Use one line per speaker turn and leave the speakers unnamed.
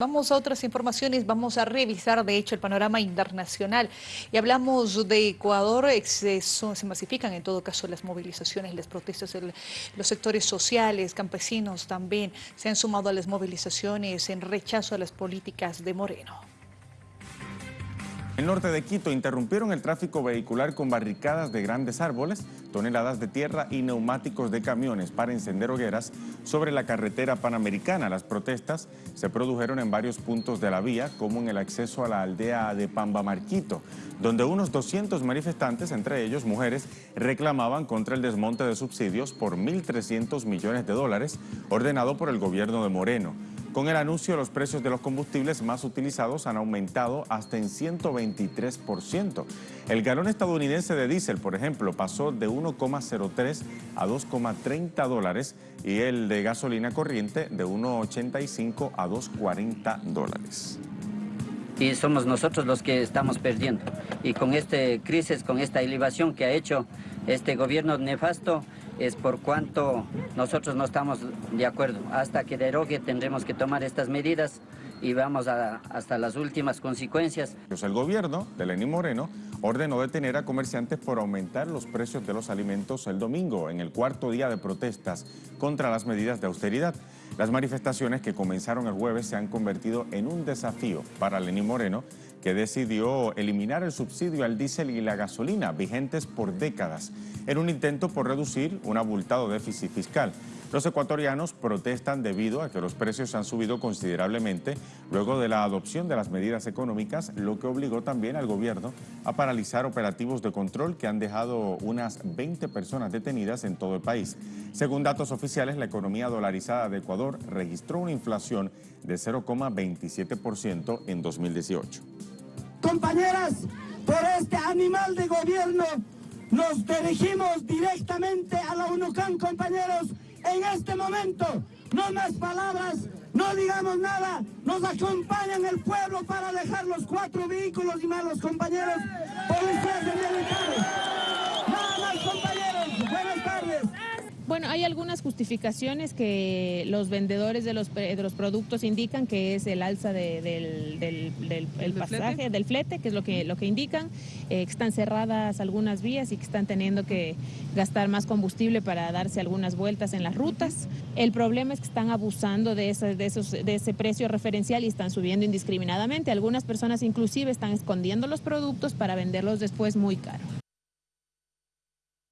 Vamos a otras informaciones, vamos a revisar de hecho el panorama internacional y hablamos de Ecuador, se, se masifican en todo caso las movilizaciones, las protestas, los sectores sociales, campesinos también se han sumado a las movilizaciones en rechazo a las políticas de Moreno.
El norte de Quito interrumpieron el tráfico vehicular con barricadas de grandes árboles, toneladas de tierra y neumáticos de camiones para encender hogueras sobre la carretera panamericana. Las protestas se produjeron en varios puntos de la vía, como en el acceso a la aldea de Pambamarquito, donde unos 200 manifestantes, entre ellos mujeres, reclamaban contra el desmonte de subsidios por 1.300 millones de dólares ordenado por el gobierno de Moreno. Con el anuncio, los precios de los combustibles más utilizados han aumentado hasta en 123%. El galón estadounidense de diésel, por ejemplo, pasó de 1,03 a 2,30 dólares y el de gasolina corriente de 1,85 a 2,40 dólares
y somos nosotros los que estamos perdiendo. Y con esta crisis, con esta elevación que ha hecho este gobierno nefasto, es por cuanto nosotros no estamos de acuerdo. Hasta que derogue tendremos que tomar estas medidas y vamos hasta las últimas consecuencias.
Pues el gobierno de Lenín Moreno ordenó detener a comerciantes por aumentar los precios de los alimentos el domingo, en el cuarto día de protestas contra las medidas de austeridad. Las manifestaciones que comenzaron el jueves se han convertido en un desafío para Lenín Moreno, que decidió eliminar el subsidio al diésel y la gasolina vigentes por décadas, en un intento por reducir un abultado déficit fiscal. Los ecuatorianos protestan debido a que los precios han subido considerablemente luego de la adopción de las medidas económicas, lo que obligó también al gobierno a paralizar operativos de control que han dejado unas 20 personas detenidas en todo el país. Según datos oficiales, la economía dolarizada de Ecuador registró una inflación de 0,27% en 2018.
Compañeras, por este animal de gobierno nos dirigimos directamente a la UNUCAN, compañeros, en este momento. No más palabras, no digamos nada, nos acompañan el pueblo para dejar los cuatro vehículos y malos compañeros y
Bueno, hay algunas justificaciones que los vendedores de los, de los productos indican que es el alza del, del, pasaje, del flete, que es lo que, lo que indican, eh, que están cerradas algunas vías y que están teniendo que gastar más combustible para darse algunas vueltas en las rutas. El problema es que están abusando de, de, esos, de ese precio referencial y están subiendo indiscriminadamente. Algunas personas inclusive están escondiendo los productos para venderlos después muy caro.